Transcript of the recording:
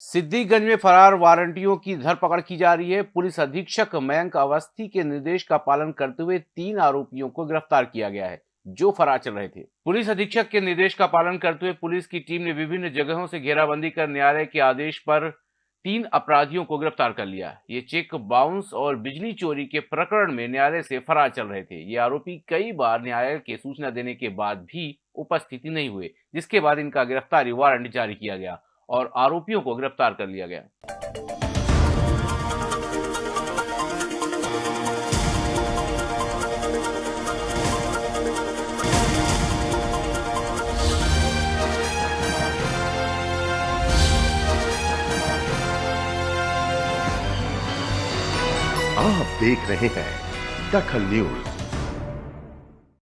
सिद्दीकगंज में फरार वारंटियों की धरपकड़ की जा रही है। पुलिस अधीक्षक मयंक अवस्थी के निर्देश का पालन करते हुए तीन आरोपियों को गिरफ़्तार किया गया है, जो फरार चल रहे थे। पुलिस अधीक्षक के निर्देश का पालन करते हुए पुलिस की टीम ने विभिन्न जगहों से घेराबंदी कर न्यायालय के आदेश पर तीन अपराधियों को गिरफ़्तार कर लिया। ये चेक बाउंस और बिजली चोरी के प्रकरण में न्यायालय से फरार चल रहे थे। ये आरोपी कई बार न्यायालय के सूचना देने के बाद भी उपस्थिति नहीं हुए, जिसके बाद इनका गिरफ्तारी वारंट जारी किया गया। और आरोपियों को गिरफ़्तार कर लिया गया। आप देख रहे हैं दखल न्यूज़।